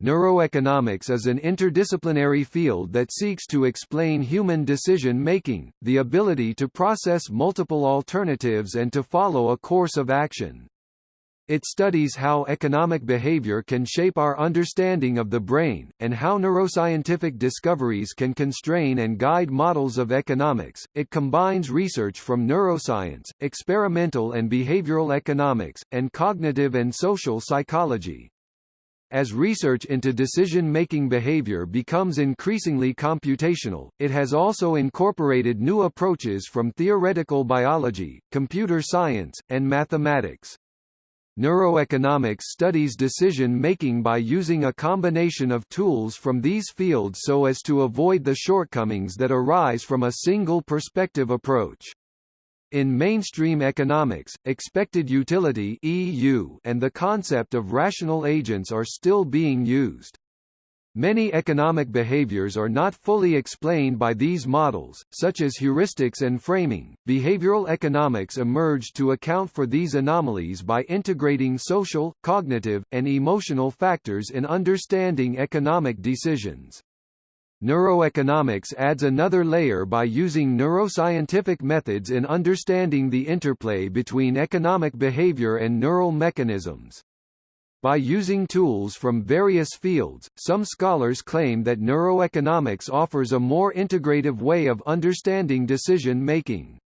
Neuroeconomics is an interdisciplinary field that seeks to explain human decision-making, the ability to process multiple alternatives and to follow a course of action. It studies how economic behavior can shape our understanding of the brain, and how neuroscientific discoveries can constrain and guide models of economics. It combines research from neuroscience, experimental and behavioral economics, and cognitive and social psychology. As research into decision-making behavior becomes increasingly computational, it has also incorporated new approaches from theoretical biology, computer science, and mathematics. Neuroeconomics studies decision-making by using a combination of tools from these fields so as to avoid the shortcomings that arise from a single perspective approach. In mainstream economics, expected utility (EU) and the concept of rational agents are still being used. Many economic behaviors are not fully explained by these models, such as heuristics and framing. Behavioral economics emerged to account for these anomalies by integrating social, cognitive, and emotional factors in understanding economic decisions. Neuroeconomics adds another layer by using neuroscientific methods in understanding the interplay between economic behavior and neural mechanisms. By using tools from various fields, some scholars claim that neuroeconomics offers a more integrative way of understanding decision-making.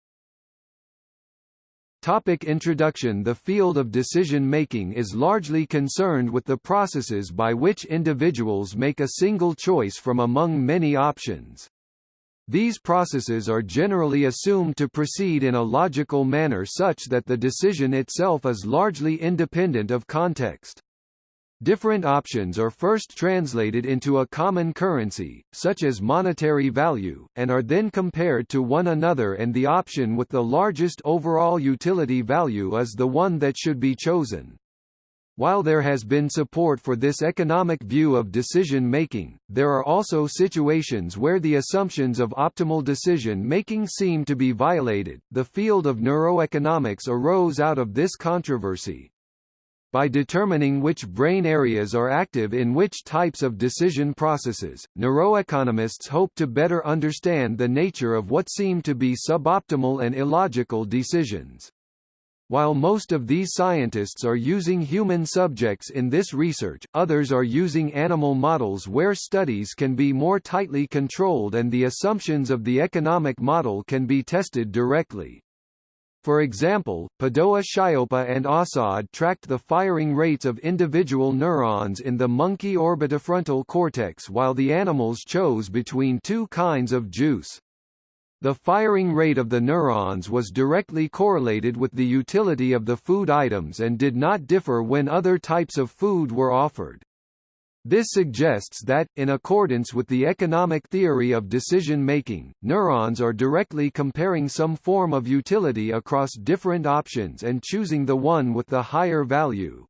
Topic introduction The field of decision-making is largely concerned with the processes by which individuals make a single choice from among many options. These processes are generally assumed to proceed in a logical manner such that the decision itself is largely independent of context. Different options are first translated into a common currency, such as monetary value, and are then compared to one another and the option with the largest overall utility value is the one that should be chosen. While there has been support for this economic view of decision-making, there are also situations where the assumptions of optimal decision-making seem to be violated. The field of neuroeconomics arose out of this controversy. By determining which brain areas are active in which types of decision processes, neuroeconomists hope to better understand the nature of what seem to be suboptimal and illogical decisions. While most of these scientists are using human subjects in this research, others are using animal models where studies can be more tightly controlled and the assumptions of the economic model can be tested directly. For example, Padoa Schioppa and Assad tracked the firing rates of individual neurons in the monkey orbitofrontal cortex while the animals chose between two kinds of juice. The firing rate of the neurons was directly correlated with the utility of the food items and did not differ when other types of food were offered. This suggests that, in accordance with the economic theory of decision-making, neurons are directly comparing some form of utility across different options and choosing the one with the higher value.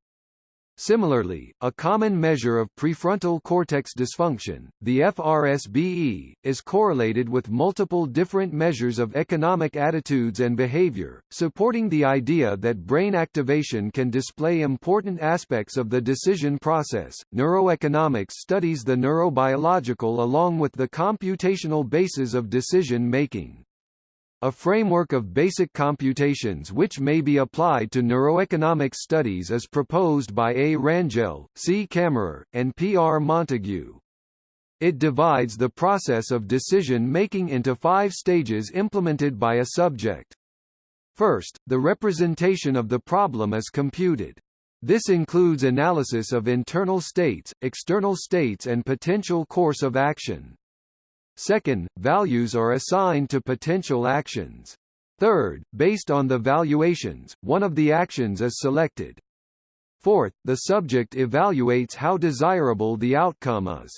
Similarly, a common measure of prefrontal cortex dysfunction, the FRSBE, is correlated with multiple different measures of economic attitudes and behavior, supporting the idea that brain activation can display important aspects of the decision process. Neuroeconomics studies the neurobiological along with the computational basis of decision making. A framework of basic computations which may be applied to neuroeconomic studies is proposed by A. Rangel, C. Camerer, and P. R. Montague. It divides the process of decision-making into five stages implemented by a subject. First, the representation of the problem is computed. This includes analysis of internal states, external states and potential course of action. Second, values are assigned to potential actions. Third, based on the valuations, one of the actions is selected. Fourth, the subject evaluates how desirable the outcome is.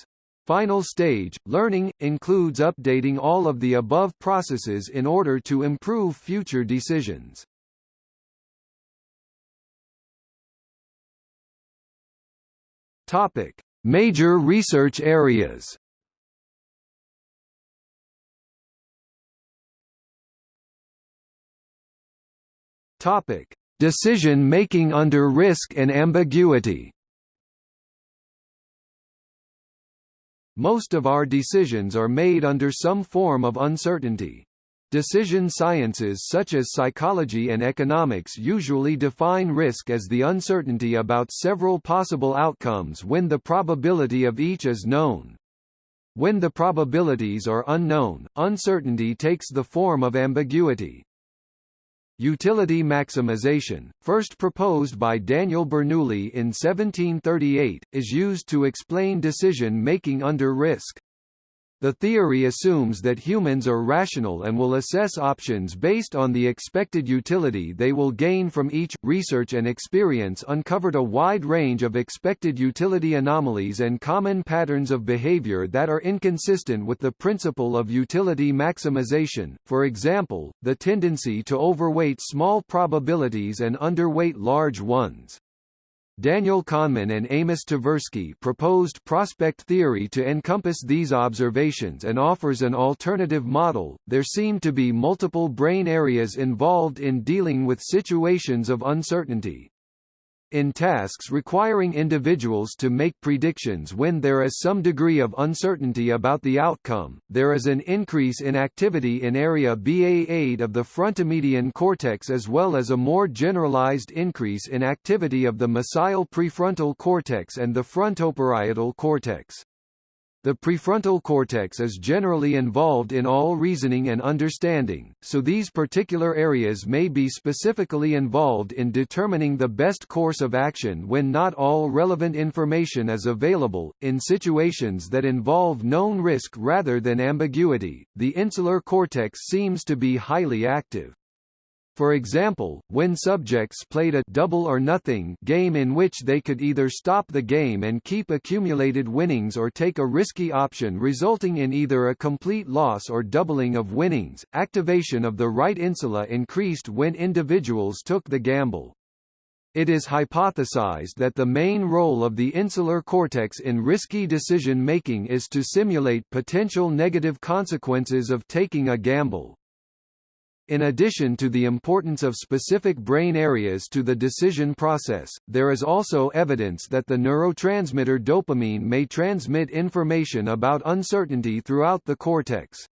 Final stage, learning, includes updating all of the above processes in order to improve future decisions. Topic. Major research areas Topic: Decision making under risk and ambiguity. Most of our decisions are made under some form of uncertainty. Decision sciences such as psychology and economics usually define risk as the uncertainty about several possible outcomes when the probability of each is known. When the probabilities are unknown, uncertainty takes the form of ambiguity. Utility maximization, first proposed by Daniel Bernoulli in 1738, is used to explain decision-making under risk. The theory assumes that humans are rational and will assess options based on the expected utility they will gain from each. Research and experience uncovered a wide range of expected utility anomalies and common patterns of behavior that are inconsistent with the principle of utility maximization, for example, the tendency to overweight small probabilities and underweight large ones. Daniel Kahneman and Amos Tversky proposed prospect theory to encompass these observations and offers an alternative model. There seem to be multiple brain areas involved in dealing with situations of uncertainty. In tasks requiring individuals to make predictions when there is some degree of uncertainty about the outcome, there is an increase in activity in area BA8 of the frontomedian cortex as well as a more generalized increase in activity of the mesial prefrontal cortex and the frontoparietal cortex. The prefrontal cortex is generally involved in all reasoning and understanding, so these particular areas may be specifically involved in determining the best course of action when not all relevant information is available. In situations that involve known risk rather than ambiguity, the insular cortex seems to be highly active. For example, when subjects played a double or nothing game in which they could either stop the game and keep accumulated winnings or take a risky option resulting in either a complete loss or doubling of winnings, activation of the right insula increased when individuals took the gamble. It is hypothesized that the main role of the insular cortex in risky decision-making is to simulate potential negative consequences of taking a gamble. In addition to the importance of specific brain areas to the decision process, there is also evidence that the neurotransmitter dopamine may transmit information about uncertainty throughout the cortex.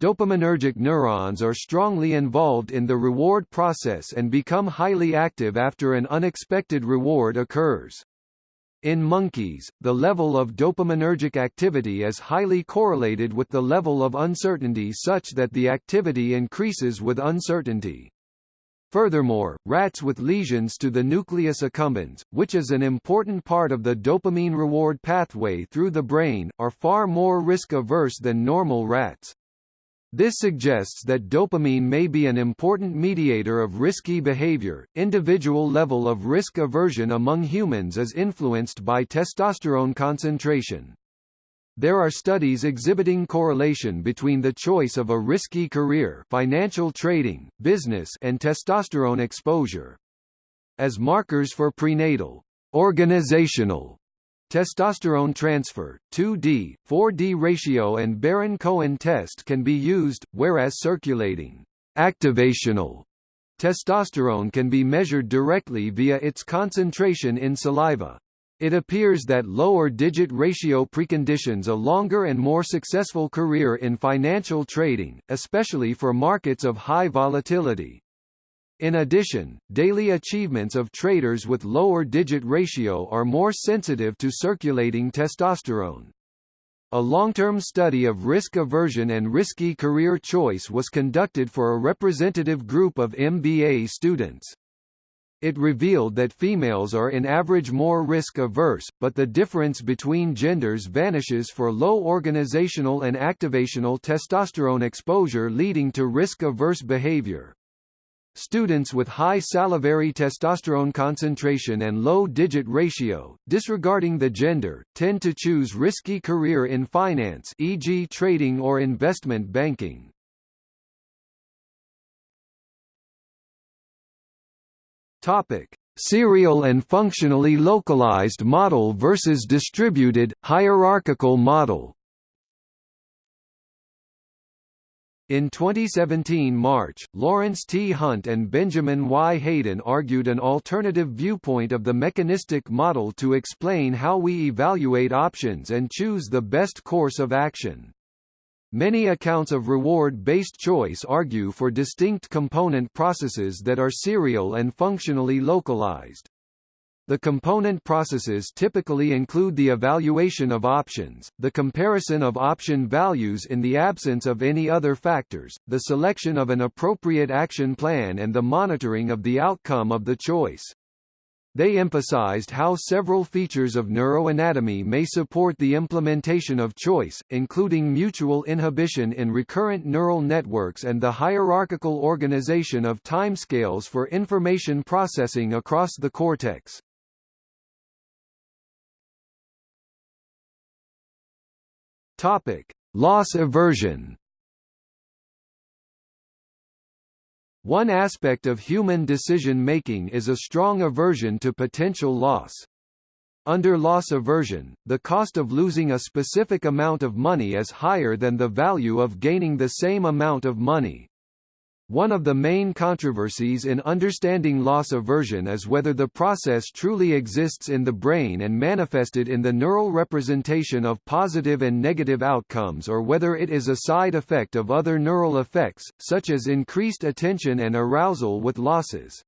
Dopaminergic neurons are strongly involved in the reward process and become highly active after an unexpected reward occurs. In monkeys, the level of dopaminergic activity is highly correlated with the level of uncertainty such that the activity increases with uncertainty. Furthermore, rats with lesions to the nucleus accumbens, which is an important part of the dopamine reward pathway through the brain, are far more risk-averse than normal rats. This suggests that dopamine may be an important mediator of risky behavior. Individual level of risk aversion among humans is influenced by testosterone concentration. There are studies exhibiting correlation between the choice of a risky career, financial trading, business, and testosterone exposure. As markers for prenatal, organizational Testosterone transfer, 2D, 4D ratio and Baron-Cohen test can be used, whereas circulating activational testosterone can be measured directly via its concentration in saliva. It appears that lower digit ratio preconditions a longer and more successful career in financial trading, especially for markets of high volatility. In addition, daily achievements of traders with lower digit ratio are more sensitive to circulating testosterone. A long-term study of risk aversion and risky career choice was conducted for a representative group of MBA students. It revealed that females are in average more risk-averse, but the difference between genders vanishes for low organizational and activational testosterone exposure leading to risk-averse behavior. Students with high salivary testosterone concentration and low digit ratio, disregarding the gender, tend to choose risky career in finance e.g. trading or investment banking. Topic: Serial and functionally localized model versus distributed, hierarchical model In 2017 March, Lawrence T. Hunt and Benjamin Y. Hayden argued an alternative viewpoint of the mechanistic model to explain how we evaluate options and choose the best course of action. Many accounts of reward-based choice argue for distinct component processes that are serial and functionally localized. The component processes typically include the evaluation of options, the comparison of option values in the absence of any other factors, the selection of an appropriate action plan and the monitoring of the outcome of the choice. They emphasized how several features of neuroanatomy may support the implementation of choice, including mutual inhibition in recurrent neural networks and the hierarchical organization of timescales for information processing across the cortex. Topic: Loss aversion. One aspect of human decision-making is a strong aversion to potential loss. Under loss aversion, the cost of losing a specific amount of money is higher than the value of gaining the same amount of money. One of the main controversies in understanding loss aversion is whether the process truly exists in the brain and manifested in the neural representation of positive and negative outcomes or whether it is a side effect of other neural effects, such as increased attention and arousal with losses.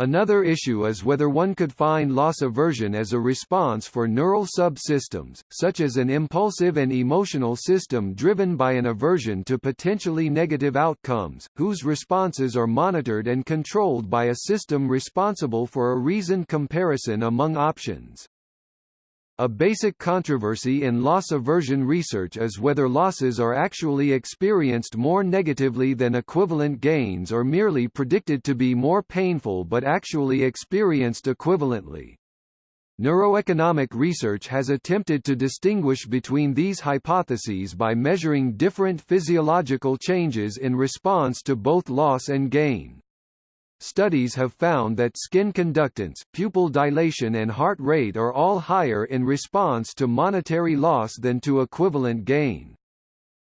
Another issue is whether one could find loss aversion as a response for neural subsystems, such as an impulsive and emotional system driven by an aversion to potentially negative outcomes, whose responses are monitored and controlled by a system responsible for a reasoned comparison among options. A basic controversy in loss aversion research is whether losses are actually experienced more negatively than equivalent gains or merely predicted to be more painful but actually experienced equivalently. Neuroeconomic research has attempted to distinguish between these hypotheses by measuring different physiological changes in response to both loss and gain. Studies have found that skin conductance, pupil dilation and heart rate are all higher in response to monetary loss than to equivalent gain.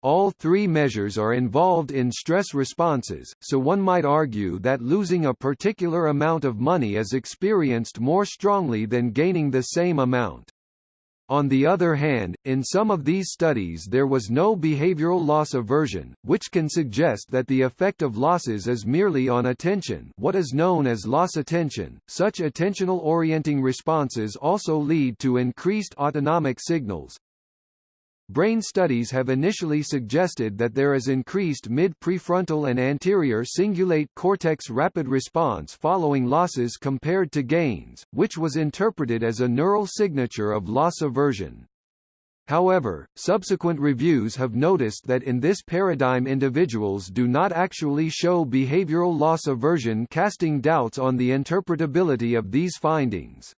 All three measures are involved in stress responses, so one might argue that losing a particular amount of money is experienced more strongly than gaining the same amount. On the other hand, in some of these studies there was no behavioral loss aversion, which can suggest that the effect of losses is merely on attention what is known as loss attention. Such attentional orienting responses also lead to increased autonomic signals, Brain studies have initially suggested that there is increased mid-prefrontal and anterior cingulate cortex rapid response following losses compared to gains, which was interpreted as a neural signature of loss aversion. However, subsequent reviews have noticed that in this paradigm individuals do not actually show behavioral loss aversion casting doubts on the interpretability of these findings.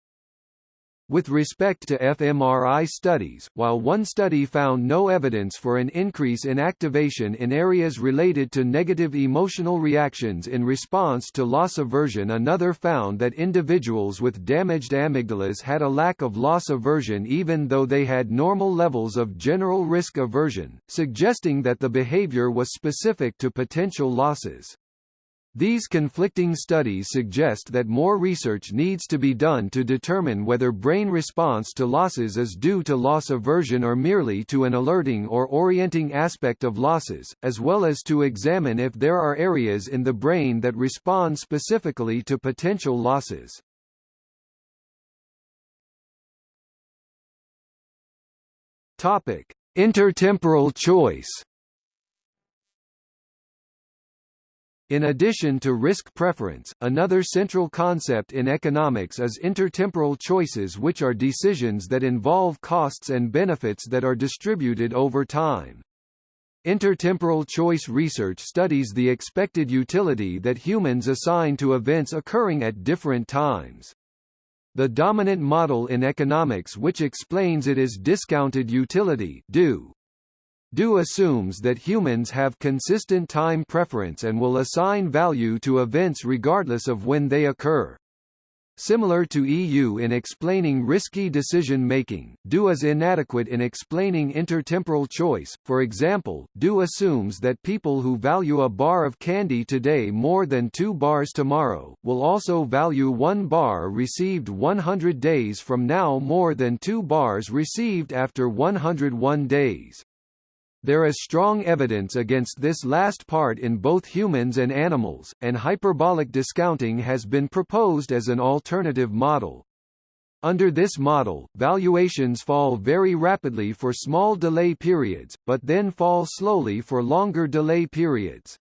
With respect to fMRI studies, while one study found no evidence for an increase in activation in areas related to negative emotional reactions in response to loss aversion another found that individuals with damaged amygdalas had a lack of loss aversion even though they had normal levels of general risk aversion, suggesting that the behavior was specific to potential losses. These conflicting studies suggest that more research needs to be done to determine whether brain response to losses is due to loss aversion or merely to an alerting or orienting aspect of losses, as well as to examine if there are areas in the brain that respond specifically to potential losses. Topic: Intertemporal choice In addition to risk preference, another central concept in economics is intertemporal choices which are decisions that involve costs and benefits that are distributed over time. Intertemporal choice research studies the expected utility that humans assign to events occurring at different times. The dominant model in economics which explains it is discounted utility do. Do assumes that humans have consistent time preference and will assign value to events regardless of when they occur. Similar to EU in explaining risky decision-making, DO is inadequate in explaining intertemporal choice, for example, DO assumes that people who value a bar of candy today more than two bars tomorrow, will also value one bar received 100 days from now more than two bars received after 101 days. There is strong evidence against this last part in both humans and animals, and hyperbolic discounting has been proposed as an alternative model. Under this model, valuations fall very rapidly for small delay periods, but then fall slowly for longer delay periods.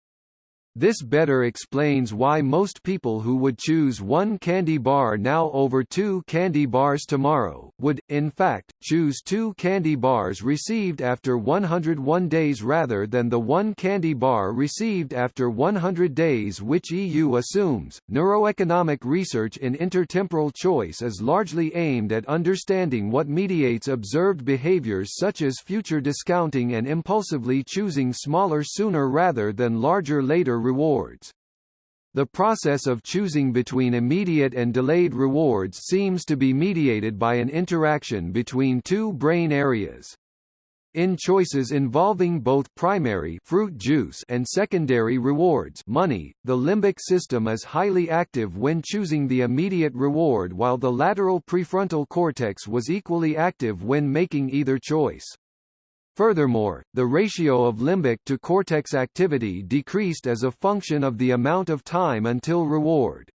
This better explains why most people who would choose one candy bar now over two candy bars tomorrow, would, in fact, choose two candy bars received after 101 days rather than the one candy bar received after 100 days which EU assumes. Neuroeconomic research in intertemporal choice is largely aimed at understanding what mediates observed behaviors such as future discounting and impulsively choosing smaller sooner rather than larger later rewards. The process of choosing between immediate and delayed rewards seems to be mediated by an interaction between two brain areas. In choices involving both primary fruit juice and secondary rewards money, the limbic system is highly active when choosing the immediate reward while the lateral prefrontal cortex was equally active when making either choice. Furthermore, the ratio of limbic to cortex activity decreased as a function of the amount of time until reward.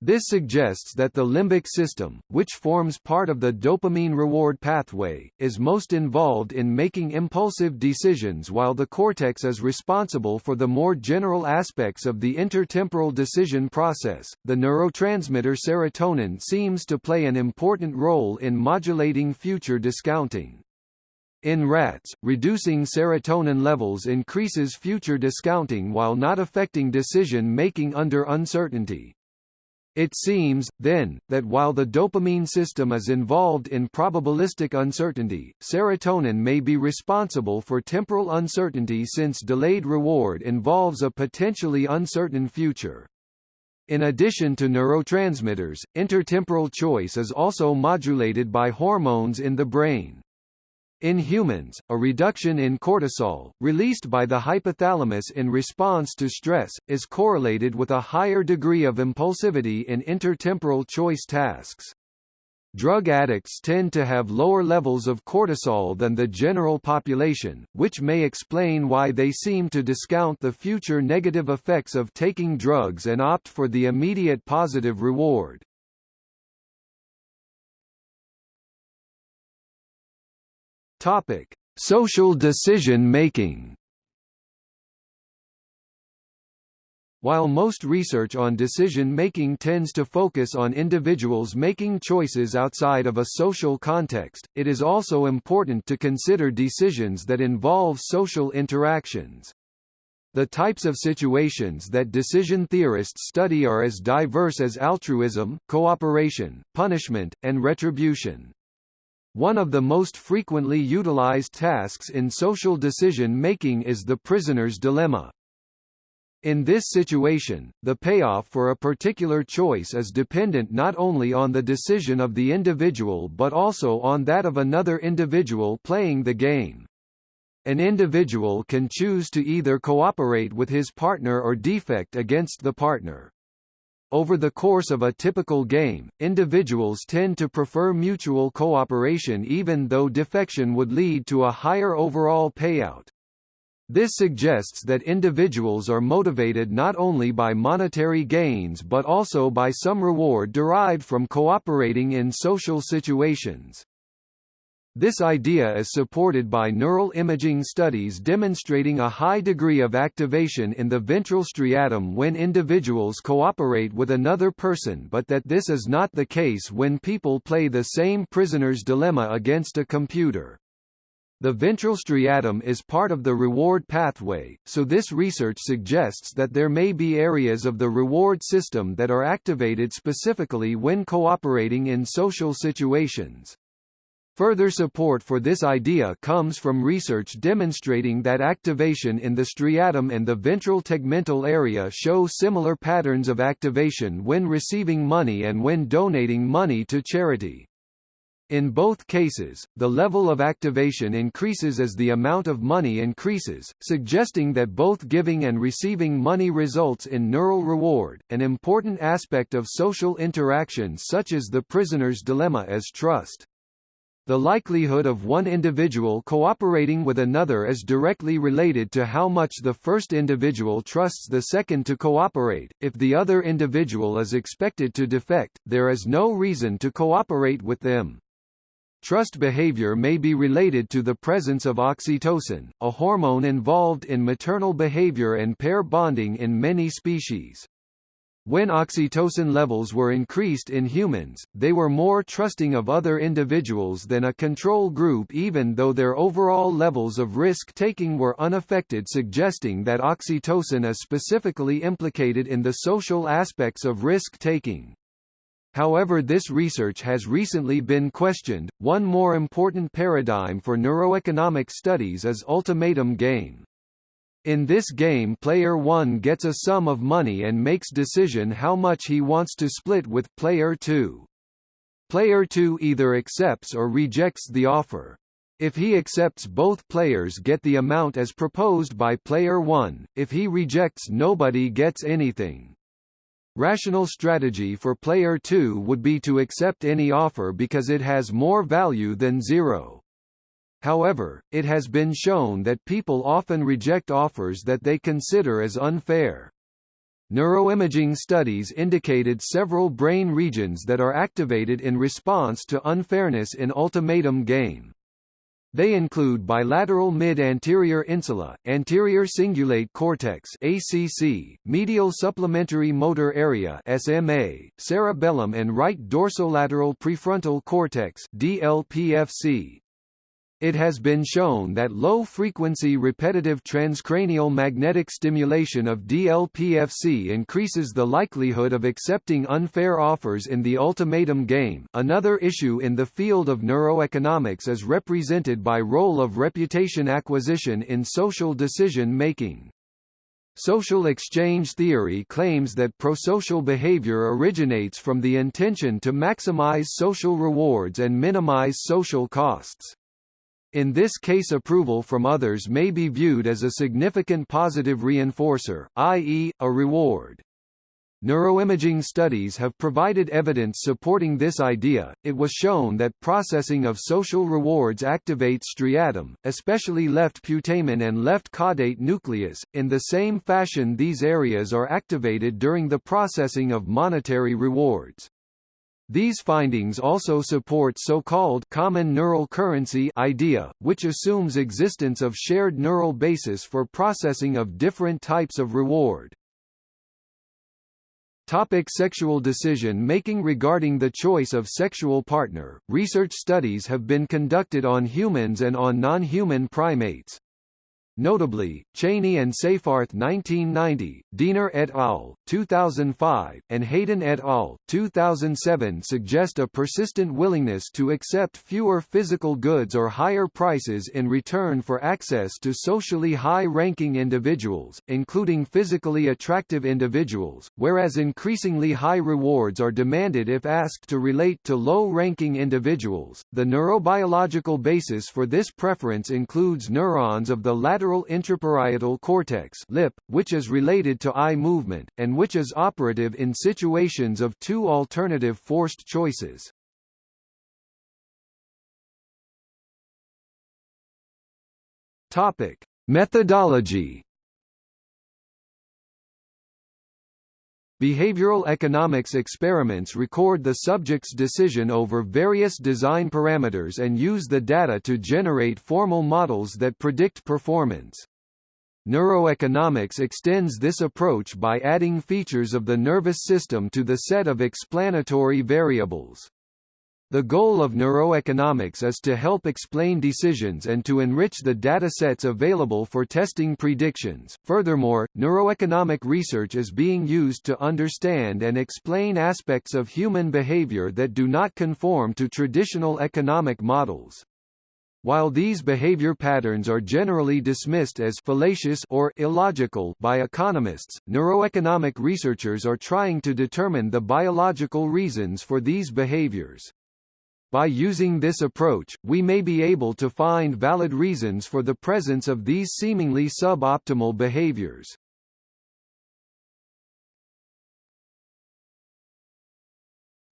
This suggests that the limbic system, which forms part of the dopamine reward pathway, is most involved in making impulsive decisions while the cortex is responsible for the more general aspects of the intertemporal decision process. The neurotransmitter serotonin seems to play an important role in modulating future discounting. In rats, reducing serotonin levels increases future discounting while not affecting decision-making under uncertainty. It seems, then, that while the dopamine system is involved in probabilistic uncertainty, serotonin may be responsible for temporal uncertainty since delayed reward involves a potentially uncertain future. In addition to neurotransmitters, intertemporal choice is also modulated by hormones in the brain. In humans, a reduction in cortisol, released by the hypothalamus in response to stress, is correlated with a higher degree of impulsivity in intertemporal choice tasks. Drug addicts tend to have lower levels of cortisol than the general population, which may explain why they seem to discount the future negative effects of taking drugs and opt for the immediate positive reward. Topic: Social decision-making While most research on decision-making tends to focus on individuals making choices outside of a social context, it is also important to consider decisions that involve social interactions. The types of situations that decision theorists study are as diverse as altruism, cooperation, punishment, and retribution. One of the most frequently utilized tasks in social decision-making is the prisoner's dilemma. In this situation, the payoff for a particular choice is dependent not only on the decision of the individual but also on that of another individual playing the game. An individual can choose to either cooperate with his partner or defect against the partner. Over the course of a typical game, individuals tend to prefer mutual cooperation even though defection would lead to a higher overall payout. This suggests that individuals are motivated not only by monetary gains but also by some reward derived from cooperating in social situations. This idea is supported by neural imaging studies demonstrating a high degree of activation in the ventral striatum when individuals cooperate with another person but that this is not the case when people play the same prisoner's dilemma against a computer. The ventral striatum is part of the reward pathway, so this research suggests that there may be areas of the reward system that are activated specifically when cooperating in social situations. Further support for this idea comes from research demonstrating that activation in the striatum and the ventral tegmental area show similar patterns of activation when receiving money and when donating money to charity. In both cases, the level of activation increases as the amount of money increases, suggesting that both giving and receiving money results in neural reward, an important aspect of social interaction such as the prisoner's dilemma as trust. The likelihood of one individual cooperating with another is directly related to how much the first individual trusts the second to cooperate. If the other individual is expected to defect, there is no reason to cooperate with them. Trust behavior may be related to the presence of oxytocin, a hormone involved in maternal behavior and pair bonding in many species. When oxytocin levels were increased in humans, they were more trusting of other individuals than a control group even though their overall levels of risk-taking were unaffected suggesting that oxytocin is specifically implicated in the social aspects of risk-taking. However this research has recently been questioned. One more important paradigm for neuroeconomic studies is ultimatum game. In this game player 1 gets a sum of money and makes decision how much he wants to split with player 2. Player 2 either accepts or rejects the offer. If he accepts both players get the amount as proposed by player 1, if he rejects nobody gets anything. Rational strategy for player 2 would be to accept any offer because it has more value than zero. However, it has been shown that people often reject offers that they consider as unfair. Neuroimaging studies indicated several brain regions that are activated in response to unfairness in ultimatum game. They include bilateral mid-anterior insula, anterior cingulate cortex (ACC), medial supplementary motor area (SMA), cerebellum and right dorsolateral prefrontal cortex (DLPFC). It has been shown that low-frequency repetitive transcranial magnetic stimulation of DLPFC increases the likelihood of accepting unfair offers in the ultimatum game. Another issue in the field of neuroeconomics is represented by role of reputation acquisition in social decision-making. Social exchange theory claims that prosocial behavior originates from the intention to maximize social rewards and minimize social costs. In this case approval from others may be viewed as a significant positive reinforcer, i.e., a reward. Neuroimaging studies have provided evidence supporting this idea. It was shown that processing of social rewards activates striatum, especially left putamen and left caudate nucleus. In the same fashion, these areas are activated during the processing of monetary rewards. These findings also support so-called common neural currency idea, which assumes existence of shared neural basis for processing of different types of reward. Topic sexual decision making Regarding the choice of sexual partner, research studies have been conducted on humans and on non-human primates. Notably, Cheney and Seyfarth 1990, Deaner et al. 2005, and Hayden et al. 2007 suggest a persistent willingness to accept fewer physical goods or higher prices in return for access to socially high-ranking individuals, including physically attractive individuals, whereas increasingly high rewards are demanded if asked to relate to low-ranking individuals. The neurobiological basis for this preference includes neurons of the lateral lateral intraparietal cortex lip, which is related to eye movement, and which is operative in situations of two alternative forced choices. Topic. Methodology Behavioral economics experiments record the subject's decision over various design parameters and use the data to generate formal models that predict performance. Neuroeconomics extends this approach by adding features of the nervous system to the set of explanatory variables. The goal of neuroeconomics is to help explain decisions and to enrich the data sets available for testing predictions. Furthermore, neuroeconomic research is being used to understand and explain aspects of human behavior that do not conform to traditional economic models. While these behavior patterns are generally dismissed as fallacious or illogical by economists, neuroeconomic researchers are trying to determine the biological reasons for these behaviors. By using this approach, we may be able to find valid reasons for the presence of these seemingly suboptimal behaviors.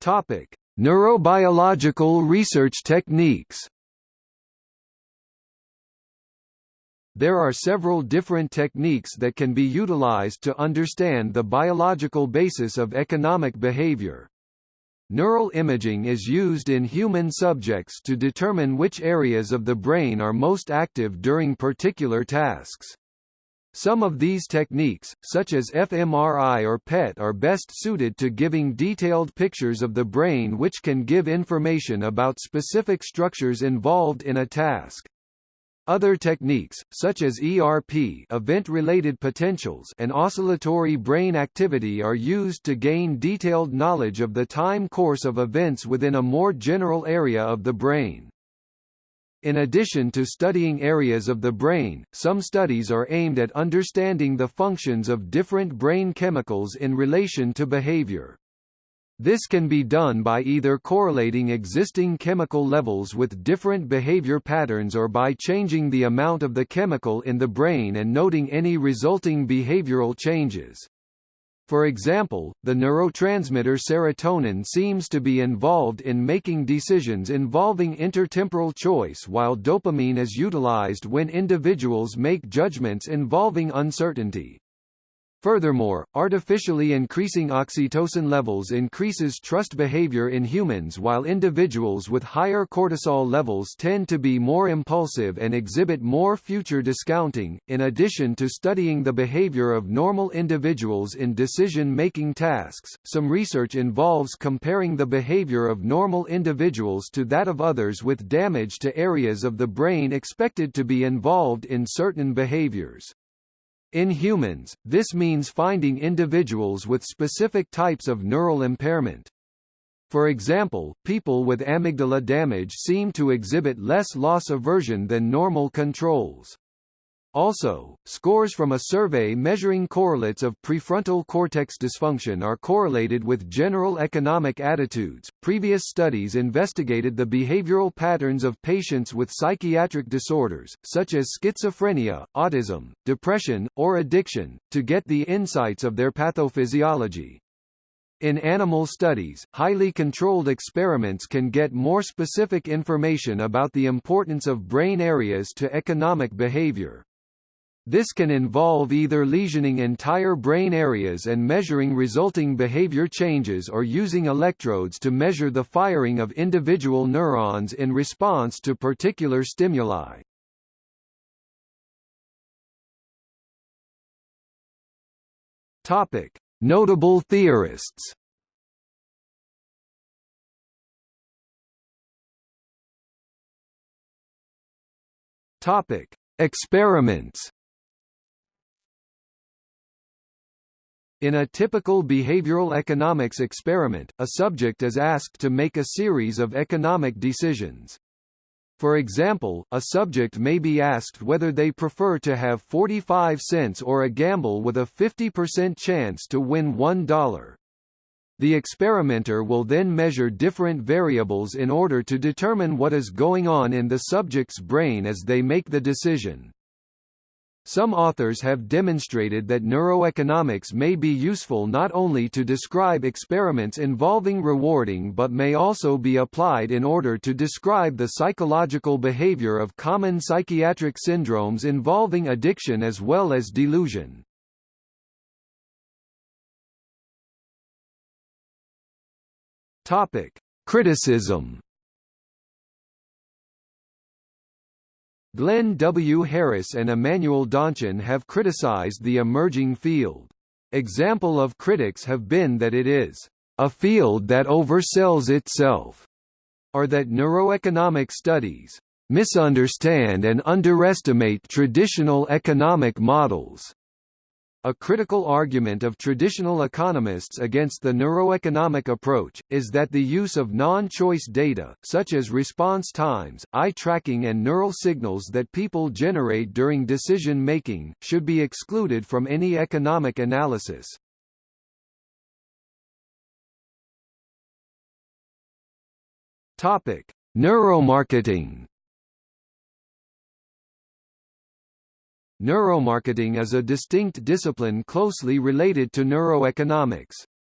Topic: Neurobiological research techniques. There are several different techniques that can be utilized to understand the biological basis of economic behavior. Neural imaging is used in human subjects to determine which areas of the brain are most active during particular tasks. Some of these techniques, such as fMRI or PET are best suited to giving detailed pictures of the brain which can give information about specific structures involved in a task. Other techniques, such as ERP event-related potentials and oscillatory brain activity are used to gain detailed knowledge of the time course of events within a more general area of the brain. In addition to studying areas of the brain, some studies are aimed at understanding the functions of different brain chemicals in relation to behavior. This can be done by either correlating existing chemical levels with different behavior patterns or by changing the amount of the chemical in the brain and noting any resulting behavioral changes. For example, the neurotransmitter serotonin seems to be involved in making decisions involving intertemporal choice while dopamine is utilized when individuals make judgments involving uncertainty. Furthermore, artificially increasing oxytocin levels increases trust behavior in humans while individuals with higher cortisol levels tend to be more impulsive and exhibit more future discounting. In addition to studying the behavior of normal individuals in decision-making tasks, some research involves comparing the behavior of normal individuals to that of others with damage to areas of the brain expected to be involved in certain behaviors. In humans, this means finding individuals with specific types of neural impairment. For example, people with amygdala damage seem to exhibit less loss aversion than normal controls. Also, scores from a survey measuring correlates of prefrontal cortex dysfunction are correlated with general economic attitudes. Previous studies investigated the behavioral patterns of patients with psychiatric disorders, such as schizophrenia, autism, depression, or addiction, to get the insights of their pathophysiology. In animal studies, highly controlled experiments can get more specific information about the importance of brain areas to economic behavior. This can involve either lesioning entire brain areas and measuring resulting behavior changes or using electrodes to measure the firing of individual neurons in response to particular stimuli. Topic: Notable theorists. Topic: Experiments. In a typical behavioral economics experiment, a subject is asked to make a series of economic decisions. For example, a subject may be asked whether they prefer to have 45 cents or a gamble with a 50% chance to win $1. The experimenter will then measure different variables in order to determine what is going on in the subject's brain as they make the decision. Some authors have demonstrated that neuroeconomics may be useful not only to describe experiments involving rewarding but may also be applied in order to describe the psychological behavior of common psychiatric syndromes involving addiction as well as delusion. Topic: Criticism Glenn W. Harris and Emmanuel Donchin have criticized the emerging field. Example of critics have been that it is a field that oversells itself, or that neuroeconomic studies misunderstand and underestimate traditional economic models. A critical argument of traditional economists against the neuroeconomic approach, is that the use of non-choice data, such as response times, eye tracking and neural signals that people generate during decision-making, should be excluded from any economic analysis. Neuromarketing Neuromarketing is a distinct discipline closely related to neuroeconomics.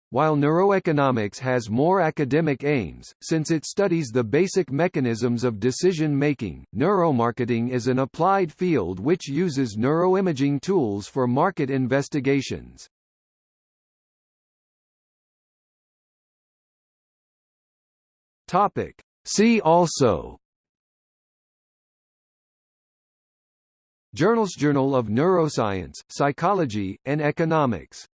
While neuroeconomics has more academic aims, since it studies the basic mechanisms of decision-making, neuromarketing is an applied field which uses neuroimaging tools for market investigations. See also Journals Journal of Neuroscience, Psychology, and Economics